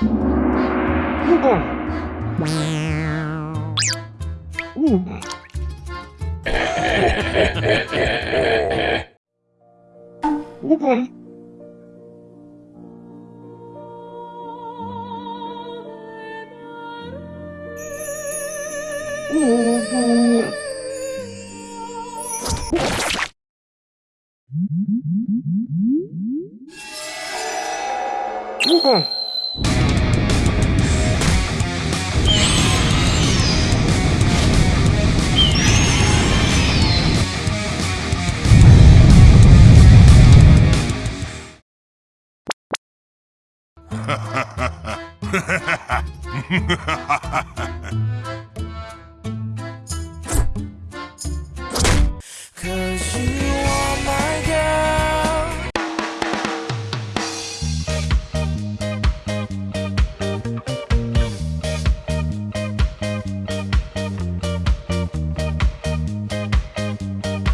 우공. 우공. 우공 Ha ha ha ha!